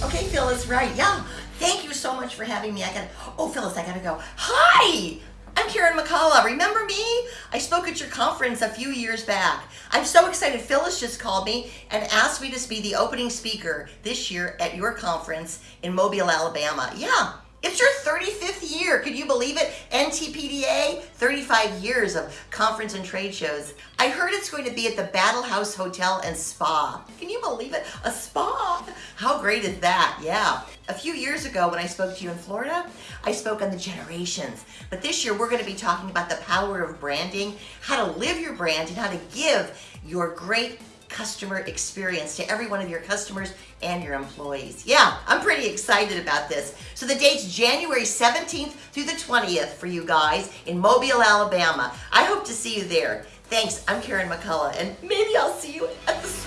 Okay, Phyllis, right. Yeah. Thank you so much for having me. I gotta, oh, Phyllis, I gotta go. Hi! I'm Karen McCullough. Remember me? I spoke at your conference a few years back. I'm so excited. Phyllis just called me and asked me to be the opening speaker this year at your conference in Mobile, Alabama. Yeah. It's your 35th year. Could you believe it? NTPDA, 35 years of conference and trade shows. I heard it's going to be at the Battle House Hotel and Spa. Can you believe it? A spa? Great is that? Yeah. A few years ago when I spoke to you in Florida, I spoke on the generations. But this year we're going to be talking about the power of branding, how to live your brand, and how to give your great customer experience to every one of your customers and your employees. Yeah, I'm pretty excited about this. So the date's January 17th through the 20th for you guys in Mobile, Alabama. I hope to see you there. Thanks, I'm Karen McCullough, and maybe I'll see you at the.